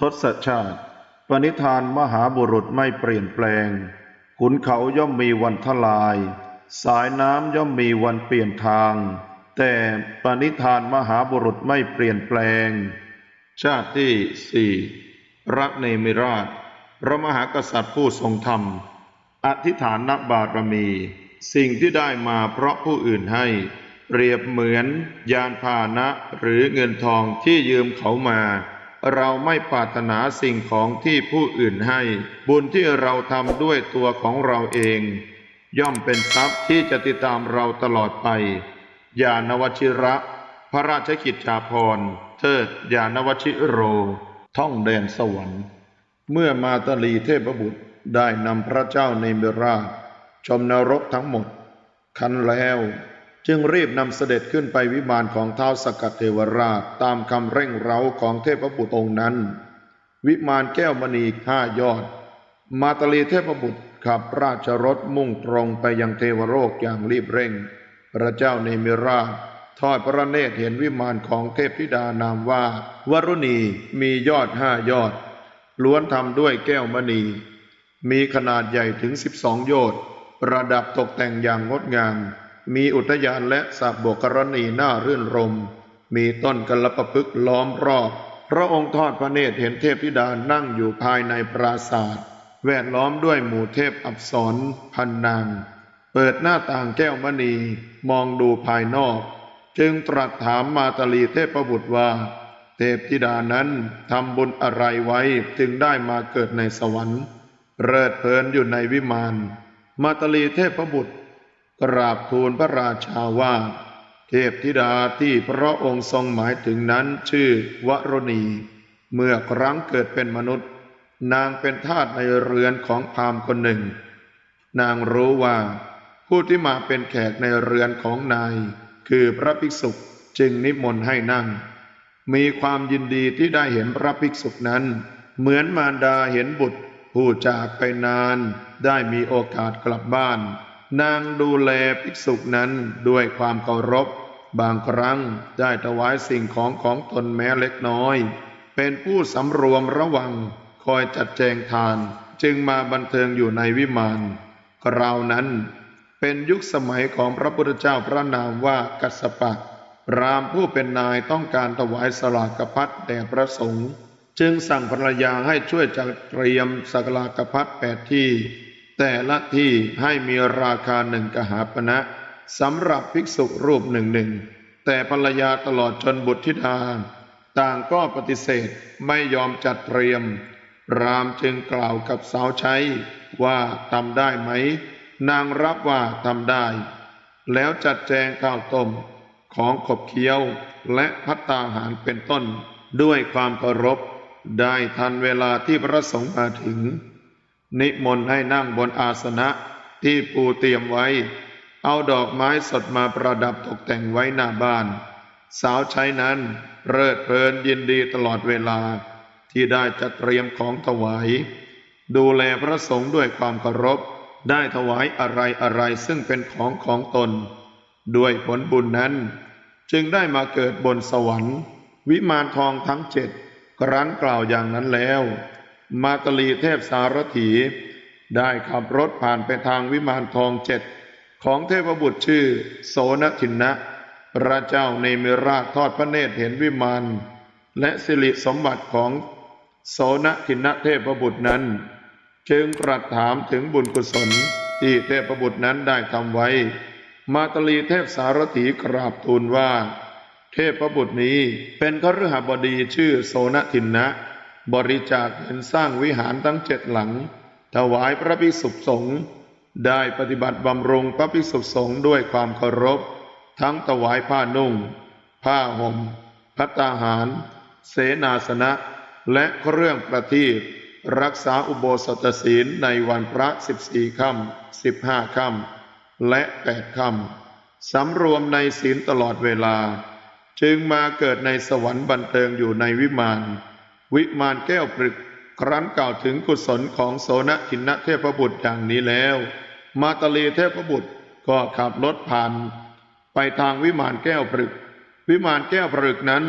ทศชาติ ปณิธานมหาบุรุษไม่เปลี่ยนแปลง ขุนเขาย่อมมีวันทลาย สายน้ำย่อมมีวันเปลี่ยนทาง แต่ปณิธานมหาบุรุษไม่เปลี่ยนแปลง ชาติที่สี่รักเนมิราช พระมหากษัตริย์ผู้ทรงธรรม อธิษฐานนบารมี สิ่งที่ได้มาเพราะผู้อื่นให้ เปรียบเหมือนยานพาหนะหรือเงินทองที่ยืมเขามา เราไม่ปรารถนาสิ่งของที่ผู้อื่นให้ บุญที่เราทำด้วยตัวของเราเอง ย่อมเป็นทรัพย์ที่จะติดตามเราตลอดไป ยานวชิระ พระราชกิจจาภรณ์เทิดยานวชิโร ท่องแดนสวรรค์ เมื่อมาตลีเทพบุตรได้นำพระเจ้าในเมราชชมนรกทั้งหมด คันแล้ว จึงรีบนำเสด็จขึ้นไปวิมานของเท้าวสกัดเทวราชตามคำเร่งเร้าของเทพบุตรองค์นั้น วิมานแก้วมณีห้ายอด มาตลีเทพบุตรขับราชรถมุ่งตรงไปยังเทวโลกอย่างรีบเร่ง พระเจ้าในเมราชทอดพระเนตรเห็นวิมานของเทพธิดานามว่าวรุณีมียอดห้ายอด ล้วนทำด้วยแก้วมณี มีขนาดใหญ่ถึงสิบสองโยชน์ ประดับตกแต่งอย่างงดงาม มีอุทยานและสระบกรณีน่ารื่นรม มีต้นกัลปะพฤกล้อมรอบ พระองค์ทอดพระเนตรเห็นเทพธิดานั่งอยู่ภายในปราศาสตร์แวดล้อมด้วยหมู่เทพอับสรพันนาง เปิดหน้าต่างแก้วมณี มองดูภายนอก จึงตรัสถามมาตลีเทพบุตรว่า เทพธิดานั้นทำบุญอะไรไว้จึงได้มาเกิดในสวรรค์เริดเพลินอยู่ในวิมาน มาตลีเทพบุตร กราบทูลพระราชาว่า เทพธิดาที่พระองค์ทรงหมายถึงนั้นชื่อวรณี เมื่อครั้งเกิดเป็นมนุษย์ นางเป็นทาสในเรือนของพราหมณ์คนหนึ่ง นางรู้ว่า ผู้ที่มาเป็นแขกในเรือนของนาย คือพระภิกษุจึงนิมนต์ให้นั่ง มีความยินดีที่ได้เห็นพระภิกษุนั้น เหมือนมารดาเห็นบุตร ผู้จากไปนานได้มีโอกาสกลับบ้าน นางดูแลภิกษุนั้นด้วยความเคารพ บางครั้งได้ถวายสิ่งของของตนแม้เล็กน้อย เป็นผู้สำรวมระวังคอยจัดแจงทาน จึงมาบันเทิงอยู่ในวิมานคราวนั้น เป็นยุคสมัยของพระพุทธเจ้าพระนามว่ากัสปะรามผู้เป็นนายต้องการถวายสลากพัดแด่พระสงฆ์จึงสั่งภรรยาให้ช่วยจัดเตรียมสลากพัดแปดที่ แต่ละที่ให้มีราคาหนึ่งกหาปณะสำหรับภิกษุรูปหนึ่งหนึ่งแต่ภรรยาตลอดจนบุตรธิดา ต่างก็ปฏิเสธไม่ยอมจัดเตรียม รามจึงกล่าวกับสาวใช้ว่าทำได้ไหม นางรับว่าทำได้ แล้วจัดแจงข้าวต้มของขบเคี้ยวและพัตตาหารเป็นต้นด้วยความเคารพ ได้ทันเวลาที่พระสงฆ์มาถึง นิมนต์ให้นั่งบนอาสนะที่ปูเตรียมไว้ เอาดอกไม้สดมาประดับตกแต่งไว้หน้าบ้าน สาวใช้นั้นเริดเพลินยินดีตลอดเวลา ที่ได้จัดเตรียมของถวาย ดูแลพระสงฆ์ด้วยความเคารพได้ถวายอะไรอะไรซึ่งเป็นของของตน ด้วยผลบุญนั้น จึงได้มาเกิดบนสวรรค์ วิมานทองทั้งเจ็ดครั้นกล่าวอย่างนั้นแล้ว มาตลีเทพสารถีได้ขับรถผ่านไปทางวิมานทองเจ็ดของเทพบุตรชื่อ โสนทินนะ พระเจ้าในเมราชทอดพระเนตรเห็นวิมานและสิริสมบัติของโสนทินนะเทพบุตรนั้น จึงตรัสถามถึงบุญกุศลที่เทพบุตรนั้นได้ทำไว้ มาตลีเทพสารถีกราบทูลว่า เทพบุตรนี้เป็นคฤหบดีชื่อโสนทินนะ บริจาคเงินสร้างวิหารทั้งเจ็ดหลัง ถวายพระภิกษุสงฆ์ได้ปฏิบัติบำรุงพระภิกษุสงฆ์ด้วยความเคารพ ทั้งถวายผ้านุ่ง ผ้าห่มพัตตาหาร เสนาสนะ และเครื่องประทีปรักษาอุโบสถศีลในวันพระสิบสี่ค่ำสิบห้าค่ำและแปดค่ำสำรวมในศีลตลอดเวลา จึงมาเกิดในสวรรค์บันเทิงอยู่ในวิมาน วิมานแก้วปรึกครั้นกล่าวถึงกุศลของโสนทินเทพบุตรอย่างนี้แล้ว มาตลีเทพบุตรก็ขับรถผ่าน ไปทางวิมานแก้วปรึก วิมานแก้วปรึกนั้น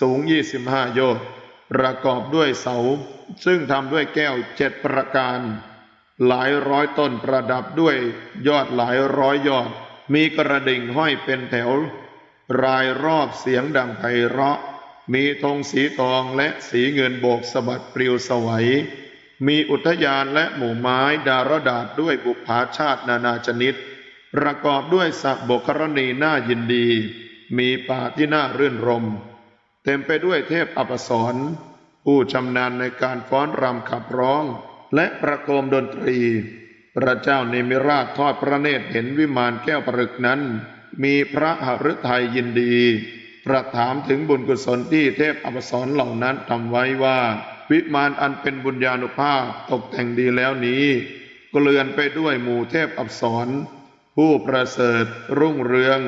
สูง 25 โยชน์ประกอบด้วยเสา ซึ่งทำด้วยแก้วเจ็ดประการ หลายร้อยต้นประดับด้วยยอดหลายร้อยยอด มีกระดิ่งห้อยเป็นแถว รายรอบเสียงดังไพเราะ มีธงสีทองและสีเงินโบกสะบัดปลิวสวัย มีอุทยานและหมู่ไม้ดารดาษด้วยบุพภาชาตินานาชนิด ประกอบด้วยสระบกรณีน่ายินดี มีป่าที่น่ารื่นรม เต็มไปด้วยเทพอปสรผู้ชำนาญในการฟ้อนรำขับร้อง และประโคมดนตรี พระเจ้าเนมิราชทอดพระเนตรเห็นวิมานแก้วปรึกนั้น มีพระหฤทัยยินดี ประถามถึงบุญกุศลที่เทพอัปสรเหล่านั้นทำไว้ว่า วิมานอันเป็นบุญญาณุภาพตกแต่งดีแล้วนี้เกลื่อนไปด้วยหมู่เทพอัปสรผู้ประเสริฐรุ่งเรือง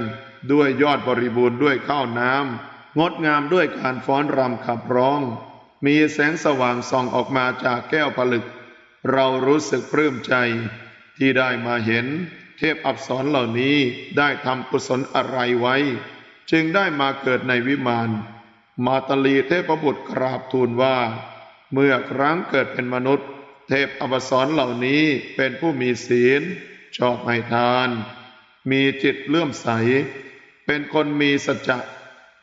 ด้วยยอดบริบูรณ์ด้วยข้าวน้ำงดงามด้วยการฟ้อนรำขับร้อง มีแสงสว่างส่องออกมาจากแก้วผลึก เรารู้สึกปลื้มใจ ที่ได้มาเห็นเทพอัปสรเหล่านี้ได้ทำกุศลอะไรไว้ จึงได้มาเกิดในวิมาน มาตลีเทพบุตรกราบทูลว่า เมื่อครั้งเกิดเป็นมนุษย์ เทพอปสรเหล่านี้เป็นผู้มีศีล ชอบให้ทาน มีจิตเลื่อมใส เป็นคนมีสัจจะ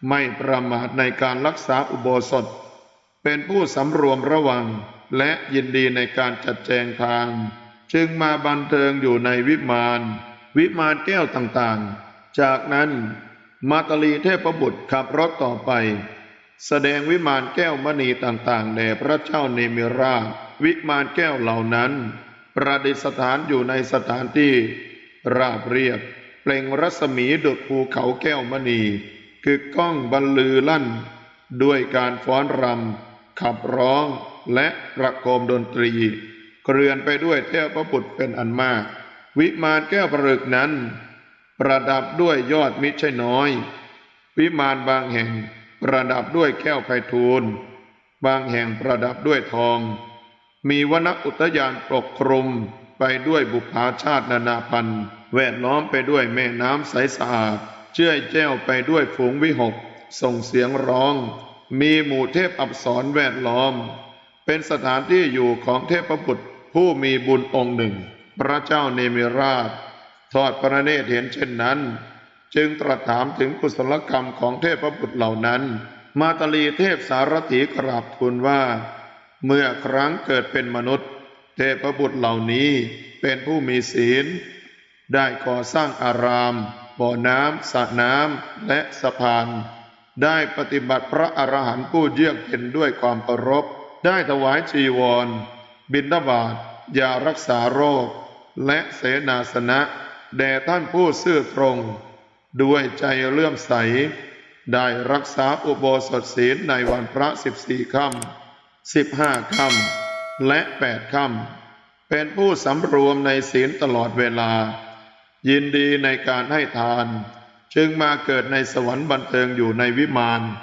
ไม่ประมาทในการรักษาอุโบสถ เป็นผู้สำรวมระวังและยินดีในการจัดแจงทาง จึงมาบันเทิงอยู่ในวิมาน วิมานแก้วต่างๆ จากนั้น มาตลีเทพบุตรขับรถต่อไป แสดงวิมานแก้วมณีต่างๆแด่พระเจ้าเนมิราชวิมานแก้วเหล่านั้น ประดิษฐานอยู่ในสถานที่ ราบเรียบเปล่งรัศมีดุจภูเขาแก้วมณี คือก้องบรรลือลั่น ด้วยการฟ้อนรำขับร้องและประโคมดนตรีเกลื่อนไปด้วยเทพบุตรเป็นอันมาก วิมานแก้วประลึกนั้น ประดับด้วยยอดมิตรใช่น้อย วิมานบางแห่งประดับด้วยแก้วไพฑูรย์บางแห่งประดับด้วยทอง มีวนอุทยานปกคลุมไปด้วยบุพาชาตินานาพันธ์แวดล้อมไปด้วยแม่น้ำใสสะอาด เชื่อยแจ้วไปด้วยฝูงวิหก ส่งเสียงร้อง มีหมู่เทพอับสรแวดล้อม เป็นสถานที่อยู่ของเทพบุตรผู้มีบุญองค์หนึ่ง พระเจ้าเนมิราช ทอดพระเนตรเห็นเช่นนั้น จึงตรัสถามถึงกุศลกรรมของเทพบุตรเหล่านั้น มาตลีเทพสารถีกราบทูลว่า เมื่อครั้งเกิดเป็นมนุษย์ เทพบุตรเหล่านี้เป็นผู้มีศีล ได้ก่อสร้างอาราม บ่อน้ำสระน้ำและสะพาน ได้ปฏิบัติพระอรหันต์ผู้เยือกเย็นด้วยความเคารพได้ถวายจีวร บิณฑบาตยารักษาโรค และเสนาสนะ แด่ท่านผู้ซื่อตรง ด้วยใจเลื่อมใส ได้รักษาอุโบสถศีลในวันพระสิบสี่ค่ำสิบห้าค่ำและแปดค่ำเป็นผู้สำรวมในศีลตลอดเวลา ยินดีในการให้ทาน จึงมาเกิดในสวรรค์บันเทิงอยู่ในวิมาน